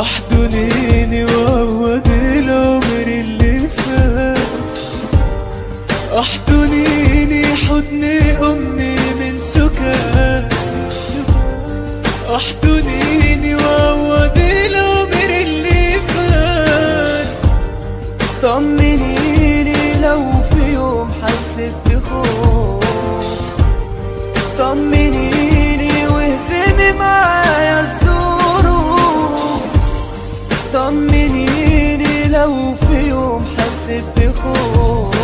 أحضنيني وعوض العمر اللي فات. أحضنيني حضن أمي من سكات أحضنيني وعوض العمر اللي فات. طمنيني لو في يوم حسيت بخوف. طمنيني طمنيني لو في يوم حسيت بخوف.